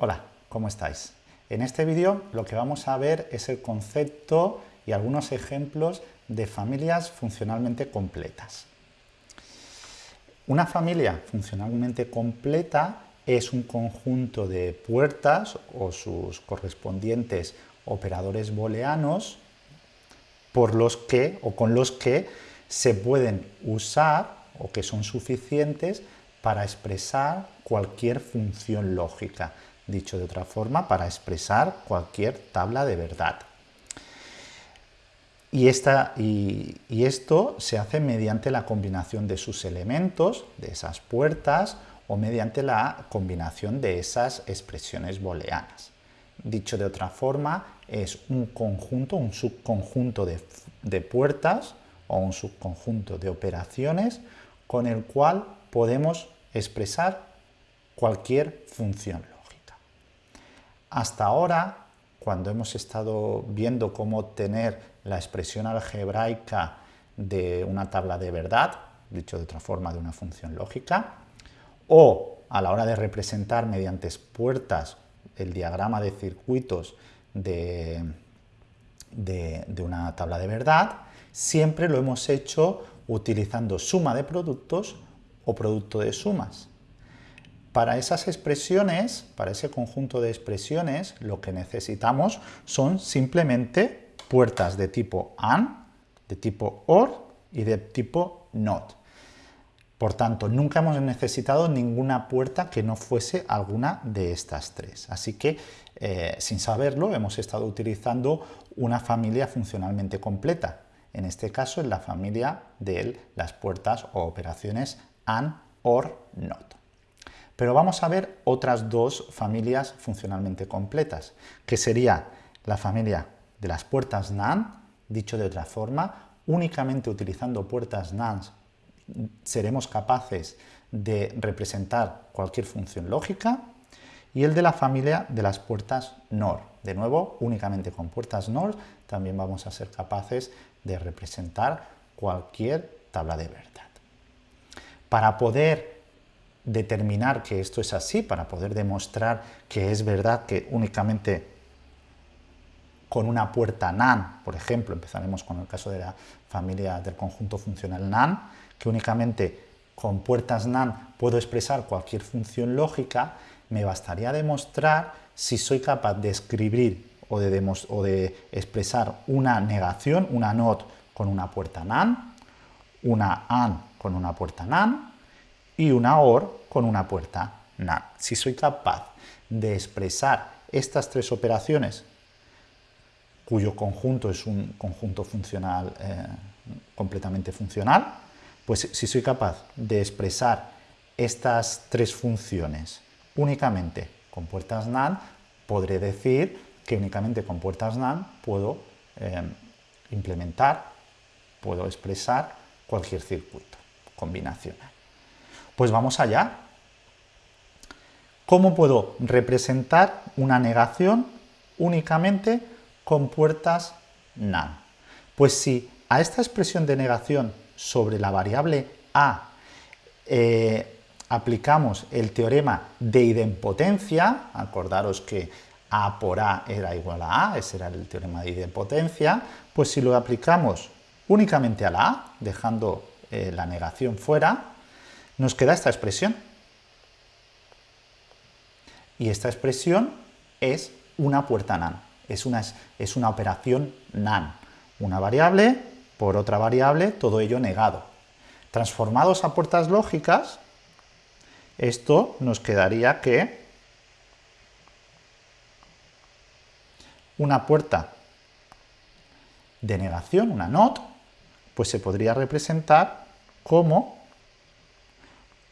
Hola, ¿cómo estáis? En este vídeo lo que vamos a ver es el concepto y algunos ejemplos de familias funcionalmente completas. Una familia funcionalmente completa es un conjunto de puertas o sus correspondientes operadores booleanos por los que o con los que se pueden usar o que son suficientes para expresar cualquier función lógica, dicho de otra forma, para expresar cualquier tabla de verdad. Y, esta, y, esto se hace mediante la combinación de sus elementos, de esas puertas, o mediante la combinación de esas expresiones booleanas. Dicho de otra forma, es un conjunto, un subconjunto de, puertas o un subconjunto de operaciones con el cual podemos expresar cualquier función. Hasta ahora, cuando hemos estado viendo cómo obtener la expresión algebraica de una tabla de verdad, dicho de otra forma, de una función lógica, o a la hora de representar mediante puertas el diagrama de circuitos de, de, una tabla de verdad, siempre lo hemos hecho utilizando suma de productos o producto de sumas. Para esas expresiones, para ese conjunto de expresiones, lo que necesitamos son simplemente puertas de tipo AND, de tipo OR y de tipo NOT. Por tanto, nunca hemos necesitado ninguna puerta que no fuese alguna de estas tres. Así que, eh, sin saberlo, hemos estado utilizando una familia funcionalmente completa. En este caso, es la familia de las puertas o operaciones AND, OR, NOT. Pero vamos a ver otras dos familias funcionalmente completas, que sería la familia de las puertas NAND, dicho de otra forma, únicamente utilizando puertas NAND seremos capaces de representar cualquier función lógica y el de la familia de las puertas NOR. De nuevo, únicamente con puertas NOR también vamos a ser capaces de representar cualquier tabla de verdad. Para poder determinar que esto es así, para poder demostrar que es verdad que únicamente con una puerta NaN, por ejemplo, empezaremos con el caso de la familia del conjunto funcional NaN, que únicamente con puertas NaN puedo expresar cualquier función lógica, me bastaría demostrar si soy capaz de escribir o de, expresar una negación, una NOT con una puerta NaN, una AND con una puerta NaN y una OR con una puerta NaN. Si soy capaz de expresar estas tres operaciones, cuyo conjunto es un conjunto funcional eh, completamente funcional, pues si soy capaz de expresar estas tres funciones únicamente con puertas NAND, podré decir que únicamente con puertas NAND puedo eh, implementar, puedo expresar cualquier circuito combinacional. Pues vamos allá. ¿Cómo puedo representar una negación únicamente con puertas NAND? Pues si a esta expresión de negación sobre la variable a eh, aplicamos el teorema de idempotencia, acordaros que a por a era igual a a, ese era el teorema de idempotencia, pues si lo aplicamos únicamente a la a, dejando eh, la negación fuera, nos queda esta expresión. Y esta expresión es una puerta NaN, es una, es una operación NaN, una variable por otra variable, todo ello negado. Transformados a puertas lógicas, esto nos quedaría que una puerta de negación, una NOT, pues se podría representar como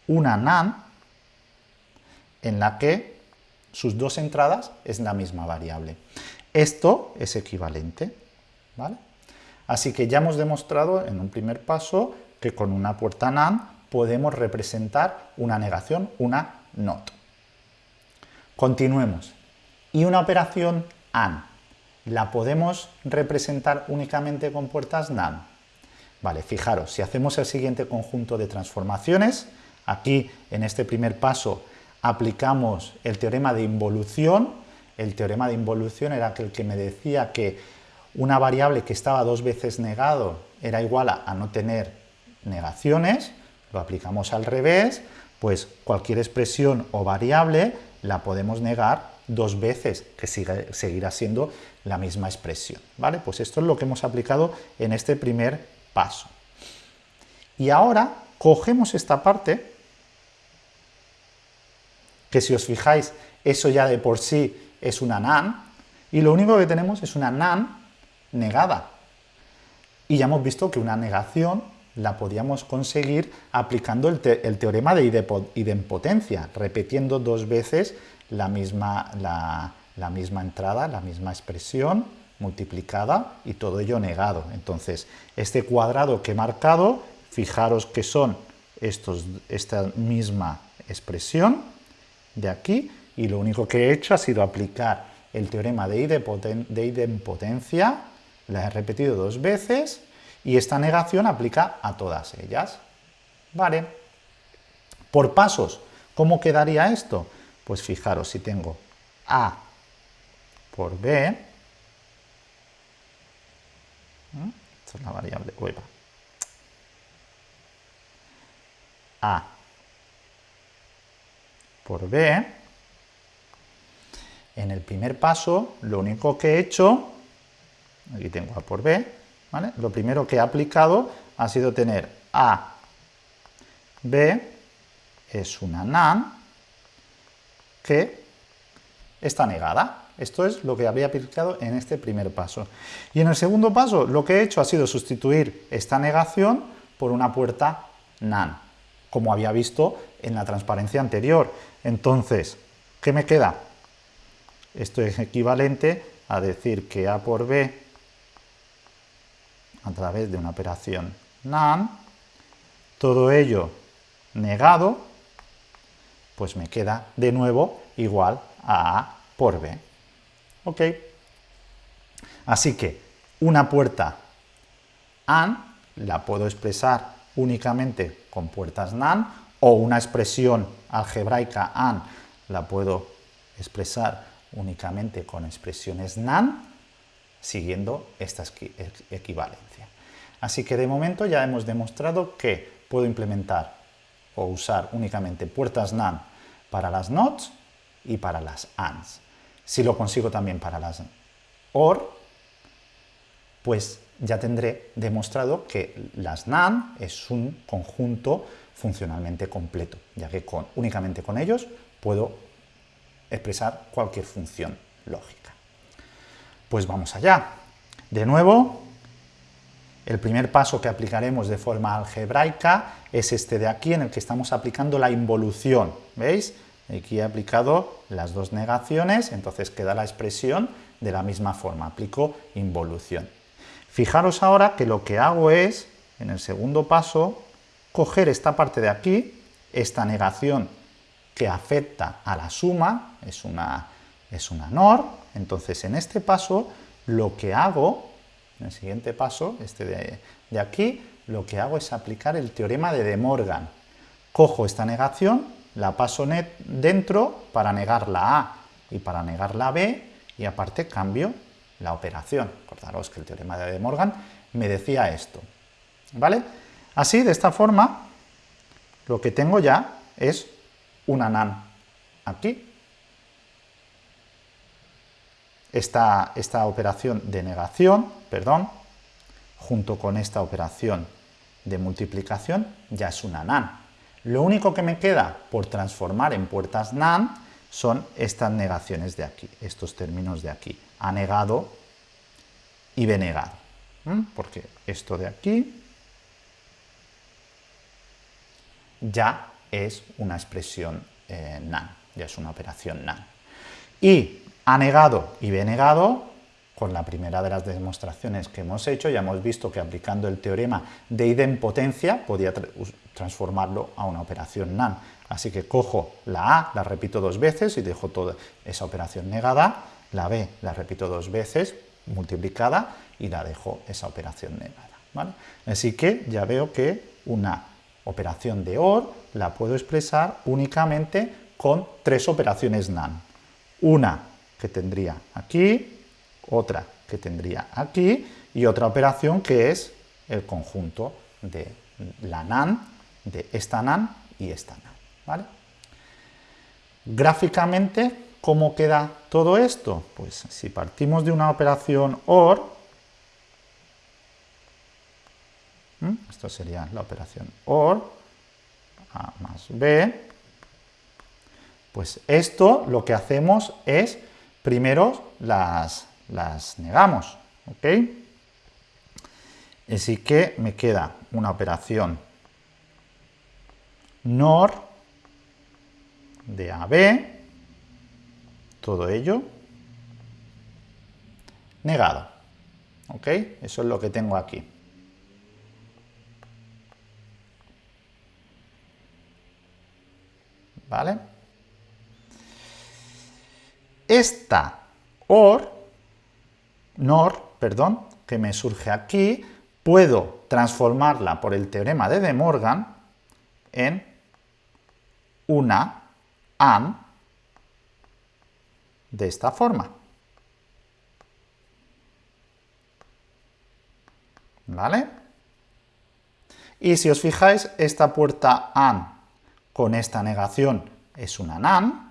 una NAND en la que sus dos entradas es la misma variable. Esto es equivalente, ¿vale? Así que ya hemos demostrado en un primer paso que con una puerta NAND podemos representar una negación, una NOT. Continuemos. ¿Y una operación AND? ¿La podemos representar únicamente con puertas NAND? Vale, fijaros, si hacemos el siguiente conjunto de transformaciones, aquí en este primer paso aplicamos el teorema de involución. El teorema de involución era aquel que me decía que una variable que estaba dos veces negado era igual a, no tener negaciones, lo aplicamos al revés, pues cualquier expresión o variable la podemos negar dos veces, que seguirá siendo la misma expresión. ¿vale? Pues esto es lo que hemos aplicado en este primer paso. Y ahora cogemos esta parte, que si os fijáis, eso ya de por sí es una NaN, y lo único que tenemos es una NaN negada. Y ya hemos visto que una negación la podíamos conseguir aplicando el, teorema de idempotencia, repitiendo dos veces la misma, la misma entrada, la misma expresión multiplicada y todo ello negado. Entonces, este cuadrado que he marcado, fijaros que son estos, esta misma expresión de aquí, y lo único que he hecho ha sido aplicar el teorema de idempotencia, la he repetido dos veces, y esta negación aplica a todas ellas. Vale. Por pasos, ¿cómo quedaría esto? Pues fijaros, si tengo A por B, esta es la variable, A por B, en el primer paso lo único que he hecho, aquí tengo A por B, ¿vale? lo primero que he aplicado ha sido tener A, B, es una NaN, que está negada. Esto es lo que habría aplicado en este primer paso. Y en el segundo paso lo que he hecho ha sido sustituir esta negación por una puerta NaN, como había visto en la transparencia anterior. Entonces, ¿qué me queda? Esto es equivalente a decir que A por B a través de una operación NaN, todo ello negado, pues me queda de nuevo igual a A por B. ¿Ok? Así que una puerta AND la puedo expresar únicamente con puertas NAND o una expresión algebraica AND la puedo expresar únicamente con expresiones NAND siguiendo esta equivalencia. Así que de momento ya hemos demostrado que puedo implementar o usar únicamente puertas NAND para las NOTs y para las ANDs. Si lo consigo también para las OR, pues ya tendré demostrado que las NAND es un conjunto funcionalmente completo, ya que únicamente con ellos puedo expresar cualquier función lógica. Pues vamos allá. De nuevo, el primer paso que aplicaremos de forma algebraica es este de aquí, en el que estamos aplicando la involución. ¿Veis? Aquí he aplicado las dos negaciones, entonces queda la expresión de la misma forma, aplico involución. Fijaros ahora que lo que hago es, en el segundo paso, coger esta parte de aquí, esta negación que afecta a la suma, es una, es una NOR, entonces en este paso lo que hago, en el siguiente paso, este de, de aquí, lo que hago es aplicar el teorema de De Morgan. Cojo esta negación, la paso dentro para negar la A y para negar la B y aparte cambio la operación. Recordaros que el teorema de Morgan me decía esto. ¿Vale? Así, de esta forma, lo que tengo ya es una NAN aquí. Esta, esta operación de negación, perdón, junto con esta operación de multiplicación, ya es una NAN. Lo único que me queda por transformar en puertas NAND son estas negaciones de aquí, estos términos de aquí, A negado y negado. Porque esto de aquí ya es una expresión eh, NaN, ya es una operación NaN. Y A negado y B negado con la primera de las demostraciones que hemos hecho, ya hemos visto que aplicando el teorema de idempotencia podía transformarlo a una operación NaN. Así que cojo la A, la repito dos veces y dejo toda esa operación negada, la B la repito dos veces multiplicada y la dejo esa operación negada. Así que ya veo que una operación de OR la puedo expresar únicamente con tres operaciones NAND. Una que tendría aquí, otra que tendría aquí y otra operación que es el conjunto de la NAND, de esta NAND y esta NAND. ¿Vale? Gráficamente, ¿cómo queda todo esto? Pues si partimos de una operación OR, esto sería la operación OR, A más B, pues esto lo que hacemos es, primero las, las negamos, ¿ok? Así que me queda una operación NOR de AB, todo ello negado. ¿Ok? Eso es lo que tengo aquí. ¿Vale? Esta OR, NOR, perdón, que me surge aquí, puedo transformarla por el teorema de De Morgan en una AND de esta forma. ¿Vale? Y si os fijáis, esta puerta AND con esta negación es una NAND,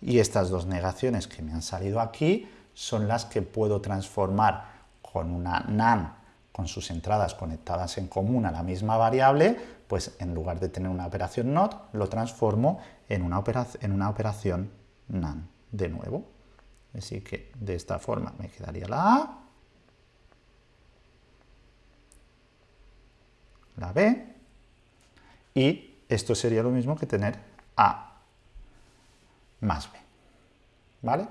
y estas dos negaciones que me han salido aquí son las que puedo transformar con una NAND con sus entradas conectadas en común a la misma variable, pues en lugar de tener una operación NOT, lo transformo en una, operación, en una operación NAND de nuevo. Así que de esta forma me quedaría la A, la B, y esto sería lo mismo que tener A más B. ¿Vale?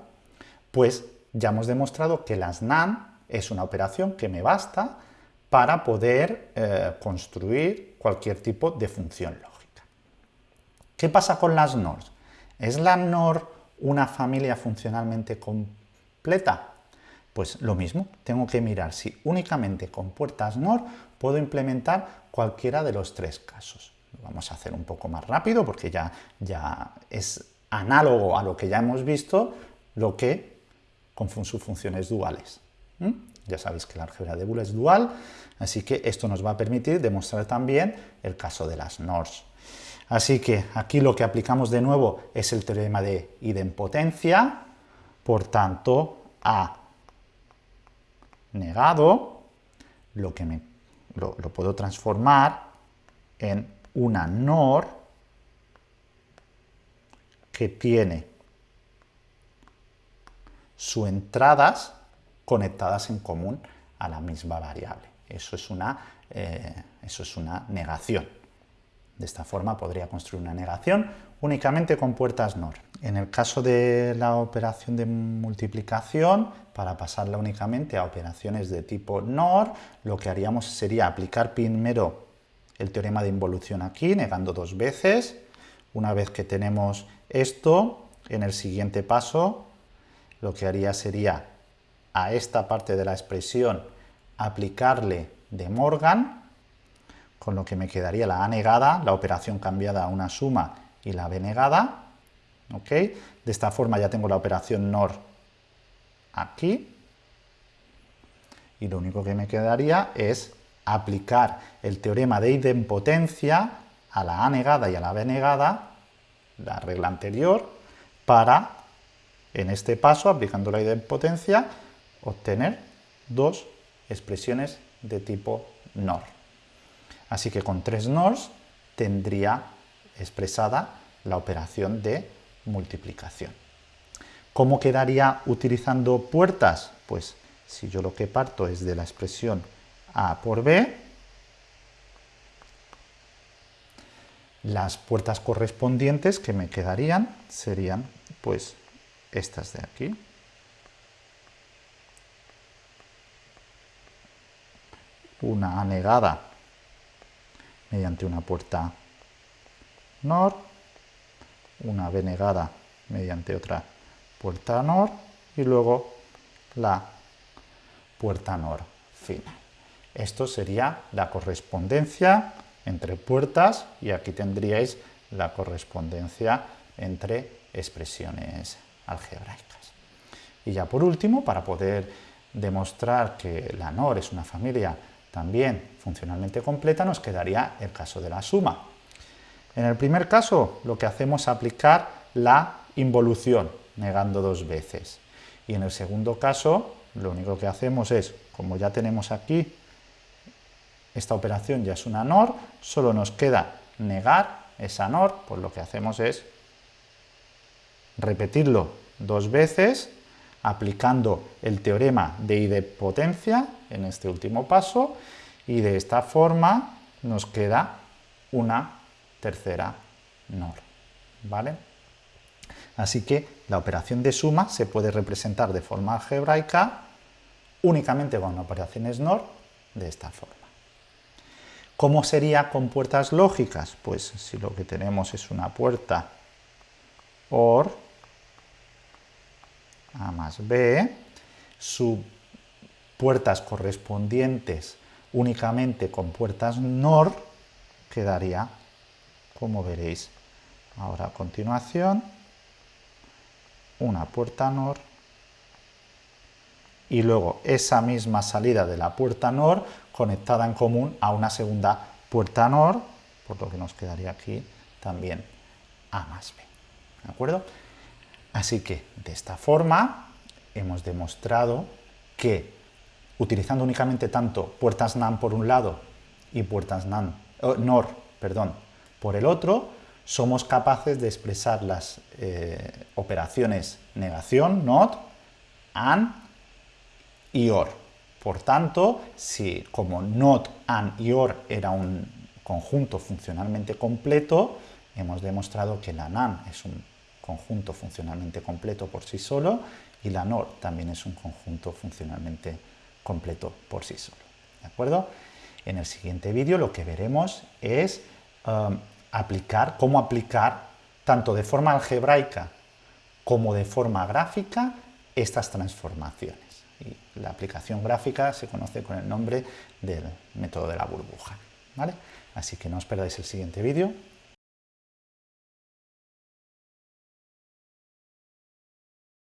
Pues ya hemos demostrado que las NAND es una operación que me basta para poder eh, construir cualquier tipo de función lógica. ¿Qué pasa con las NOR? ¿Es la NOR una familia funcionalmente completa? Pues lo mismo, tengo que mirar si únicamente con puertas NOR puedo implementar cualquiera de los tres casos. Lo vamos a hacer un poco más rápido porque ya, ya es análogo a lo que ya hemos visto, lo que con sus funciones duales. Ya sabéis que la álgebra de Boole es dual, así que esto nos va a permitir demostrar también el caso de las NORs. Así que aquí lo que aplicamos de nuevo es el teorema de idempotencia, por tanto, A negado, lo que me, lo, lo puedo transformar en una NOR que tiene sus entradas conectadas en común a la misma variable. Eso es una, eh, eso es una negación. De esta forma podría construir una negación únicamente con puertas NOR. En el caso de la operación de multiplicación, para pasarla únicamente a operaciones de tipo NOR, lo que haríamos sería aplicar primero el teorema de involución aquí, negando dos veces. Una vez que tenemos esto, en el siguiente paso, lo que haría sería a esta parte de la expresión aplicarle de Morgan, con lo que me quedaría la A negada, la operación cambiada a una suma y la B negada. ¿ok? De esta forma ya tengo la operación NOR aquí. Y lo único que me quedaría es aplicar el teorema de idempotencia a la A negada y a la B negada, la regla anterior, para, en este paso, aplicando la idempotencia, obtener dos expresiones de tipo NOR. Así que con tres NORs tendría expresada la operación de multiplicación. ¿Cómo quedaría utilizando puertas? Pues si yo lo que parto es de la expresión A por B, las puertas correspondientes que me quedarían serían pues estas de aquí. Una anegada mediante una puerta NOR, una B negada mediante otra puerta NOR y luego la puerta NOR final. Esto sería la correspondencia entre puertas y aquí tendríais la correspondencia entre expresiones algebraicas. Y ya por último, para poder demostrar que la NOR es una familia también funcionalmente completa, nos quedaría el caso de la suma. En el primer caso, lo que hacemos es aplicar la involución, negando dos veces. Y en el segundo caso, lo único que hacemos es, como ya tenemos aquí, esta operación ya es una NOR, solo nos queda negar esa NOR, pues lo que hacemos es repetirlo dos veces, aplicando el teorema de idempotencia en este último paso, y de esta forma nos queda una tercera NOR. ¿vale? Así que la operación de suma se puede representar de forma algebraica únicamente con operaciones NOR de esta forma. ¿Cómo sería con puertas lógicas? Pues si lo que tenemos es una puerta OR, A más B, sus puertas correspondientes únicamente con puertas NOR, quedaría, como veréis ahora a continuación, una puerta NOR y luego esa misma salida de la puerta NOR conectada en común a una segunda puerta NOR, por lo que nos quedaría aquí también A más B. ¿De acuerdo? Así que de esta forma hemos demostrado que utilizando únicamente tanto puertas NAND por un lado y puertas NAND, oh, NOR perdón, por el otro, somos capaces de expresar las eh, operaciones negación, NOT, AND y OR. Por tanto, si como NOT, AND y OR era un conjunto funcionalmente completo, hemos demostrado que la NAND es un conjunto funcionalmente completo por sí solo y la NOR también es un conjunto funcionalmente completo por sí solo. ¿De acuerdo? En el siguiente vídeo lo que veremos es um, aplicar, cómo aplicar tanto de forma algebraica como de forma gráfica estas transformaciones. Y la aplicación gráfica se conoce con el nombre del método de la burbuja. ¿vale? Así que no os perdáis el siguiente vídeo